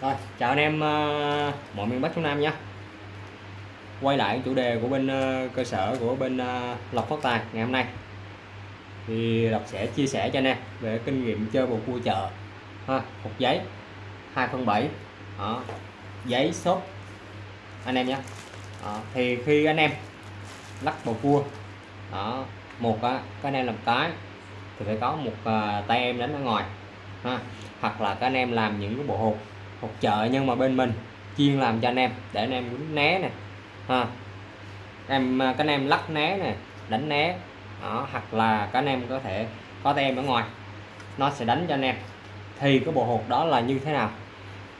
Rồi, chào anh em uh, mọi miền Bắc Trung Nam nha. Quay lại chủ đề của bên uh, cơ sở của bên uh, Lộc Phát Tài ngày hôm nay. Thì Lộc sẽ chia sẻ cho anh em về kinh nghiệm chơi bầu cua chợ. Ha, hộp giấy 2 phân 7. Đó, giấy xốp anh em nhé. Đó, thì khi anh em lắc bầu cua đó một á các anh em làm cái thì phải có một uh, tay em đánh ở ngoài ha hoặc là các anh em làm những cái bộ hộp hộp chợ nhưng mà bên mình chuyên làm cho anh em để anh em quýnh né nè ha. Em à, các anh em lắc né nè đánh né đó, hoặc là các anh em có thể có tem ở ngoài nó sẽ đánh cho anh em. Thì cái bộ hộp đó là như thế nào?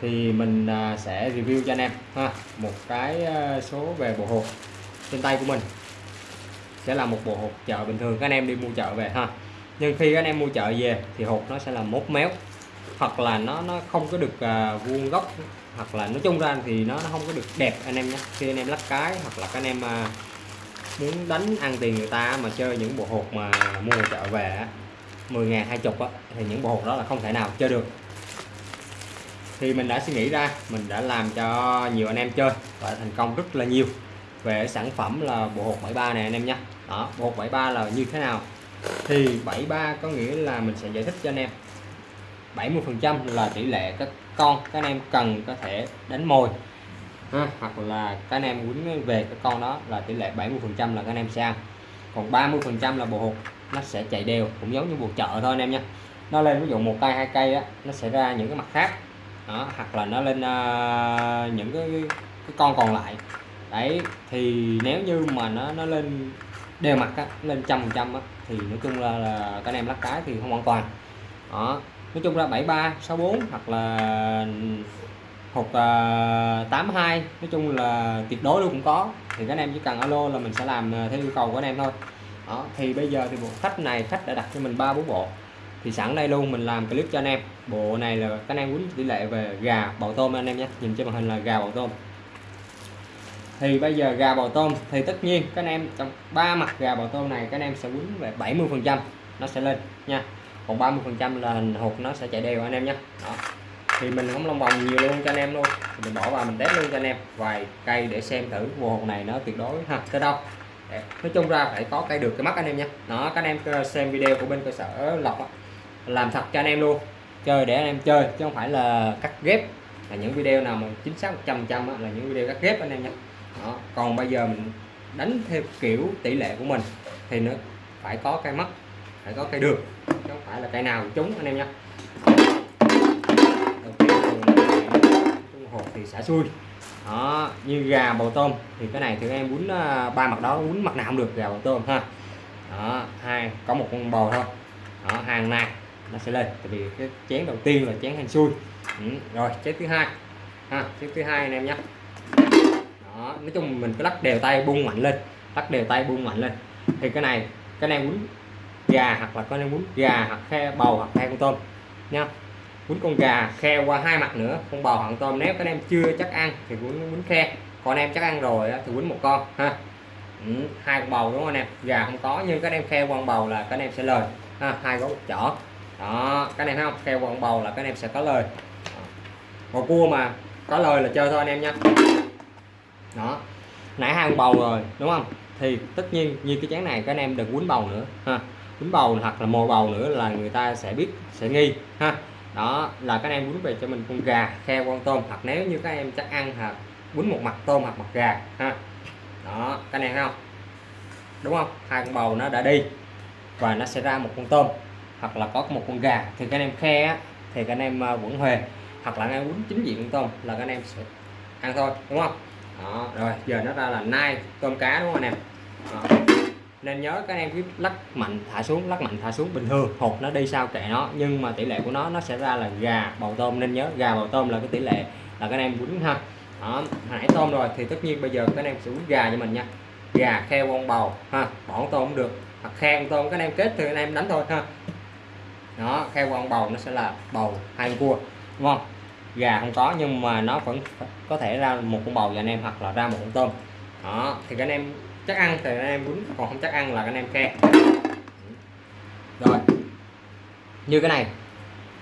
Thì mình à, sẽ review cho anh em ha. Một cái à, số về bộ hộp trên tay của mình sẽ là một bộ hộp chợ bình thường các anh em đi mua chợ về ha. Nhưng khi các anh em mua chợ về thì hộp nó sẽ là mốt méo hoặc là nó nó không có được à, vuông góc hoặc là nói chung ra thì nó, nó không có được đẹp anh em nhé. Khi anh em lắc cái hoặc là các anh em à, muốn đánh ăn tiền người ta mà chơi những bộ hộp mà mua chợ về 10 ngàn hai chục thì những bộ hộp đó là không thể nào chơi được. Thì mình đã suy nghĩ ra mình đã làm cho nhiều anh em chơi và thành công rất là nhiều về sản phẩm là bộ hộp 73 này anh em nhé. Đó bộ hột 73 là như thế nào? Thì 73 có nghĩa là mình sẽ giải thích cho anh em. 70% là tỷ lệ các con các anh em cần có thể đánh mồi. Ha, hoặc là các anh em quýnh về cái con đó là tỷ lệ 70% là các anh em sẽ ăn. Còn 30% là bộ hộp nó sẽ chạy đều cũng giống như bộ chợ thôi anh em nha. Nó lên ví dụ một cây hai cây á nó sẽ ra những cái mặt khác. Đó, hoặc là nó lên uh, những cái, cái con còn lại. Đấy thì nếu như mà nó nó lên đều mặt á, lên trăm phần trăm thì nói chung là, là các anh em lắc cái thì không an toàn. Đó nói chung là 73 64 hoặc là hộp uh, 82 nói chung là tuyệt đối luôn cũng có. Thì các anh em chỉ cần alo là mình sẽ làm à, theo yêu cầu của anh em thôi. Đó thì bây giờ thì bộ khách này khách đã đặt cho mình ba bốn bộ. Thì sẵn đây luôn mình làm clip cho anh em. Bộ này là các anh em quýnh tỷ lệ về gà bầu tôm anh em nhé. Nhìn trên màn hình là gà bầu tôm. Thì bây giờ gà bầu tôm thì tất nhiên các anh em trong ba mặt gà bầu tôm này các anh em sẽ quýnh về 70 phần trăm nó sẽ lên nha còn 30 phần trăm là hột nó sẽ chạy đều anh em nhé. Đó. Thì mình không lòng vòng nhiều luôn cho anh em luôn. Mình bỏ vào mình test luôn cho anh em. Vài cây để xem thử bộ hột này nó tuyệt đối ha, tới đâu. Nói chung ra phải có cây được cái mắt anh em nhé. Đó, các anh em xem video của bên cơ sở lọc làm thật cho anh em luôn. Chơi để anh em chơi, chứ không phải là cắt ghép. Là những video nào mà chính xác 100 trăm là những video cắt ghép anh em nhé. Đó. còn bây giờ mình đánh theo kiểu tỷ lệ của mình, thì nó phải có cây mắt phải có cây đường, chứ không phải là cây nào cũng trúng anh em nhé. Đầu tiên trung hộp thì xả xuôi đó như gà bầu tôm thì cái này thì em muốn ờ, ba mặt đó muốn mặt nào cũng được gà bầu tôm ha. Đó hai có một con bầu thôi. Đó hàng này nó sẽ lên tại vì cái chén đầu tiên là chén hành xui. Ừ. rồi chén thứ hai. Ha chén thứ hai anh em nhé. Đó nói chung mình cứ lắc đều tay bung mạnh lên lắc đều tay bung mạnh lên. Thì cái này cái này muốn gà hoặc là con em quýnh gà hoặc khe bầu hoặc khe con tôm nha. Quấn con gà khe qua hai mặt nữa con bầu hoặc tôm. Nếu các em chưa chắc ăn thì quấn quýnh khe. Còn em chắc ăn rồi thì quấn một con ha. Ừ, hai con bầu đúng không anh em? Gà không có nhưng các em khe con bầu là các em sẽ lời ha hai gấu chỏ. Đó các em thấy không? Khe con bầu là các em sẽ có lời. Còn cua mà có lời là chơi thôi anh em nha. Đó nãy hai con bầu rồi đúng không? Thì tất nhiên như cái chén này các anh em đừng quấn bầu nữa ha quýnh bầu hoặc là mồi bầu nữa là người ta sẽ biết sẽ nghi ha. Đó là các em bún về cho mình con gà khe con tôm hoặc nếu như các em chắc ăn hoặc bún một mặt tôm hoặc mặt gà ha. Đó các em không? Đúng không? Hai con bầu nó đã đi và nó sẽ ra một con tôm hoặc là có một con gà. Thì các em khe á, thì các em ờ, vẫn huề hoặc là các em bún chính diện con tôm là các em sẽ ăn thôi đúng không? Đó rồi giờ nó ra là nai tôm cá đúng không anh em? Đó nên nhớ các em cứ lắc mạnh thả xuống, lắc mạnh thả xuống, bình thường, hột nó đi sao kệ nó, nhưng mà tỷ lệ của nó nó sẽ ra là gà bầu tôm. Nên nhớ gà bầu tôm là cái tỷ lệ là các em quýnh ha. Đó hãy tôm rồi, thì tất nhiên bây giờ các em sẽ quýnh gà cho mình nha. Gà kheo con bầu, ha, bỏ con tôm cũng được. Hoặc khe con tôm các em kết thì anh em đánh thôi, ha. Đó, kheo con bầu nó sẽ là bầu hai con cua, đúng không? Gà không có, nhưng mà nó vẫn có thể ra một con bầu cho anh em hoặc là ra một con tôm. Đó, thì các anh em chắc ăn thì anh em quýnh còn không chắc ăn là anh em khe rồi. Như cái này.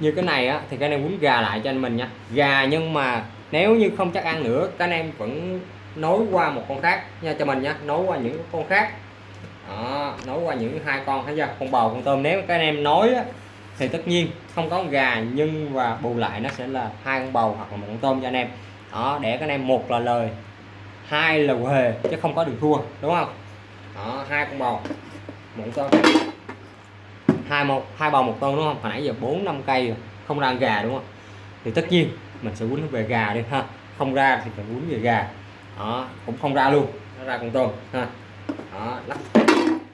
Như cái này á thì các anh em gà lại cho anh mình nha. Gà nhưng mà nếu như không chắc ăn nữa các anh em vẫn nối qua một con khác nha cho mình nha. Nối qua những con khác. Đó, nối qua những hai con thấy chưa? Con bầu con tôm. Nếu các anh em nối á, thì tất nhiên không có gà nhưng và bù lại nó sẽ là hai con bầu hoặc là một con tôm cho anh em. Đó để các anh em một là lời hai là hề chứ không có đường thua đúng không? Đó hai con bầu một con hai một hai bầu một con đúng không? Hồi nãy giờ bốn năm cây rồi không ra gà đúng không? Thì tất nhiên mình sẽ quấn về gà đi ha. Không ra thì phải quấn về gà. Đó cũng không ra luôn nó ra con tôm ha. Đó lắc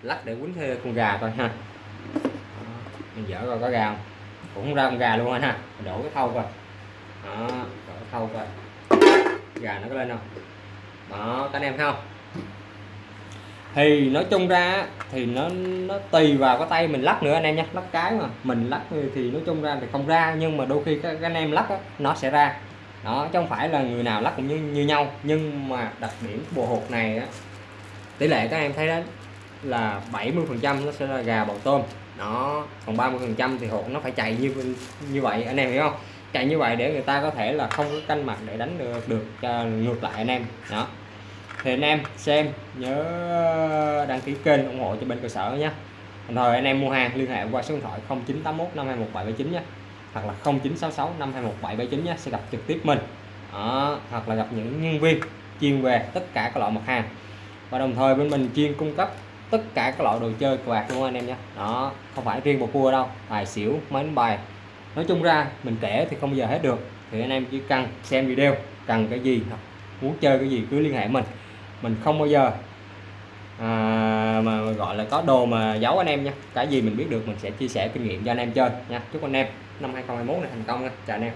lắc để quấn thêm con gà coi ha. Đó, mình dở coi có gà không? Cũng không ra con gà luôn anh ha mình đổ cái thau coi. Đó đổ cái thau coi. Gà nó có lên không? Đó các anh em thấy không? Thì nói chung ra thì nó nó tùy vào cái tay mình lắc nữa anh em nhé. Lắc cái mà mình lắc thì nói chung ra thì không ra nhưng mà đôi khi các, các anh em lắc đó, nó sẽ ra. Đó chứ không phải là người nào lắc cũng như, như nhau. Nhưng mà đặc điểm bộ hột này á, tỷ lệ các em thấy đó là 70 phần trăm nó sẽ là gà bầu tôm. Đó còn 30 phần trăm thì hột nó phải chạy như như vậy anh em hiểu không? Chạy như vậy để người ta có thể là không có canh mặt để đánh được được cho ngược lại anh em. Đó thì anh em xem nhớ đăng ký kênh ủng hộ cho bên cơ sở nhé. Đồng thời anh em mua hàng liên hệ qua số điện thoại 0981 521 nhé. Hoặc là 0966 521 nhé sẽ gặp trực tiếp mình. Đó, hoặc là gặp những nhân viên chuyên về tất cả các loại mặt hàng. Và đồng thời bên mình chuyên cung cấp tất cả các loại đồ chơi cờ bạc luôn anh em nhé. Đó không phải riêng một cua đâu tài xỉu máy đánh bài. Nói chung ra mình kể thì không giờ hết được. Thì anh em chỉ cần xem video cần cái gì muốn chơi cái gì cứ liên hệ mình mình không bao giờ. À, mà gọi là có đồ mà giấu anh em nha. Cái gì mình biết được mình sẽ chia sẻ kinh nghiệm cho anh em chơi nha. Chúc anh em năm 2021 này thành công nha. Chào anh em.